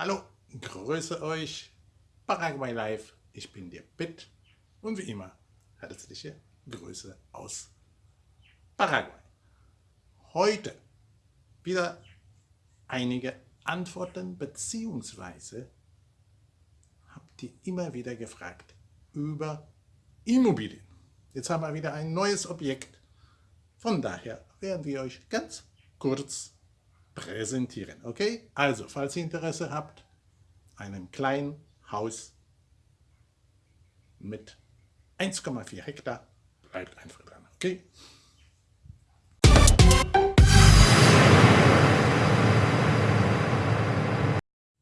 Hallo, grüße euch, Paraguay Live, ich bin der Pitt und wie immer herzliche Grüße aus Paraguay. Heute wieder einige Antworten beziehungsweise habt ihr immer wieder gefragt über Immobilien. Jetzt haben wir wieder ein neues Objekt, von daher werden wir euch ganz kurz präsentieren. Okay? Also, falls ihr Interesse habt, einem kleinen Haus mit 1,4 Hektar, bleibt einfach dran. Okay?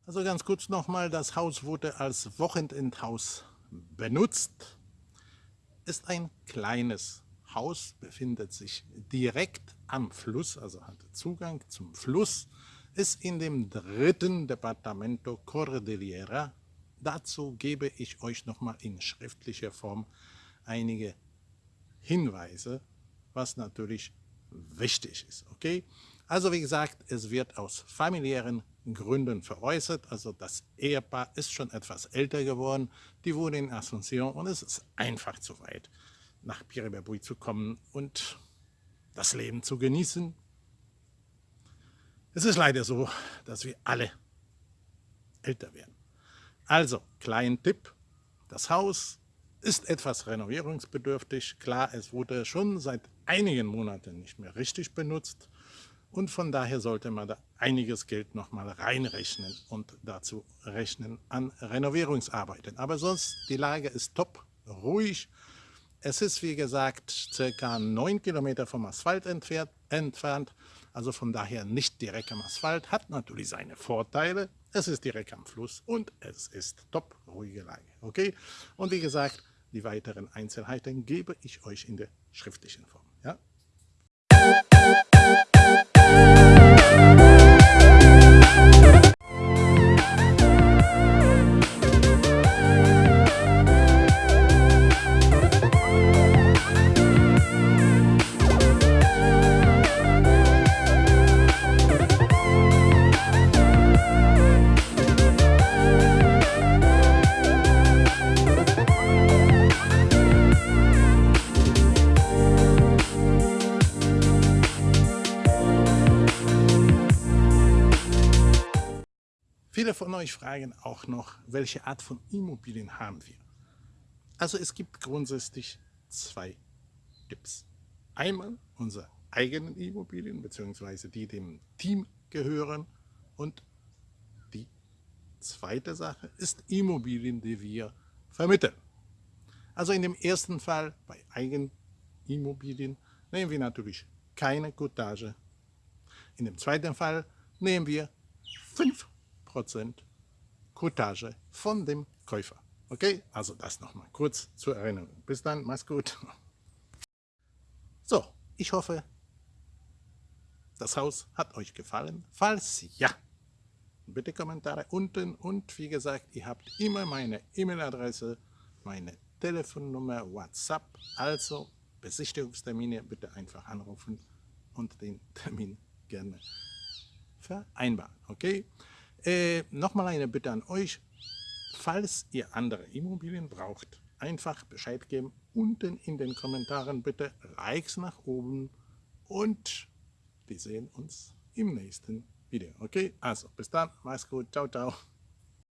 Also ganz kurz nochmal, das Haus wurde als Wochenendhaus benutzt. Ist ein kleines Haus, befindet sich direkt am Fluss, also hat Zugang zum Fluss, ist in dem dritten Departamento Cordillera. Dazu gebe ich euch nochmal in schriftlicher Form einige Hinweise, was natürlich wichtig ist. Okay? Also wie gesagt, es wird aus familiären Gründen veräußert. Also das Ehepaar ist schon etwas älter geworden. Die wohnen in Asunción und es ist einfach zu weit, nach Piribabui zu kommen und das Leben zu genießen. Es ist leider so, dass wir alle älter werden. Also, kleinen Tipp, das Haus ist etwas renovierungsbedürftig. Klar, es wurde schon seit einigen Monaten nicht mehr richtig benutzt und von daher sollte man da einiges Geld nochmal reinrechnen und dazu rechnen an Renovierungsarbeiten. Aber sonst, die Lage ist top, ruhig, es ist, wie gesagt, circa 9 Kilometer vom Asphalt entfernt, also von daher nicht direkt am Asphalt, hat natürlich seine Vorteile. Es ist direkt am Fluss und es ist top, ruhige Lage. Okay? Und wie gesagt, die weiteren Einzelheiten gebe ich euch in der schriftlichen Form. Viele von euch fragen auch noch, welche Art von Immobilien haben wir? Also es gibt grundsätzlich zwei Tipps. Einmal unsere eigenen Immobilien, bzw. die dem Team gehören und die zweite Sache ist Immobilien, die wir vermitteln. Also in dem ersten Fall bei Eigenimmobilien nehmen wir natürlich keine Cottage. In dem zweiten Fall nehmen wir fünf 10% Cottage von dem Käufer. Okay, also das nochmal kurz zur Erinnerung. Bis dann, mach's gut. So, ich hoffe, das Haus hat euch gefallen. Falls ja, bitte Kommentare unten und wie gesagt, ihr habt immer meine E-Mail-Adresse, meine Telefonnummer, WhatsApp, also Besichtigungstermine bitte einfach anrufen und den Termin gerne vereinbaren, okay? Äh, Nochmal eine Bitte an euch, falls ihr andere Immobilien braucht, einfach Bescheid geben. Unten in den Kommentaren bitte Likes nach oben und wir sehen uns im nächsten Video. Okay, also bis dann, mach's gut, ciao, ciao.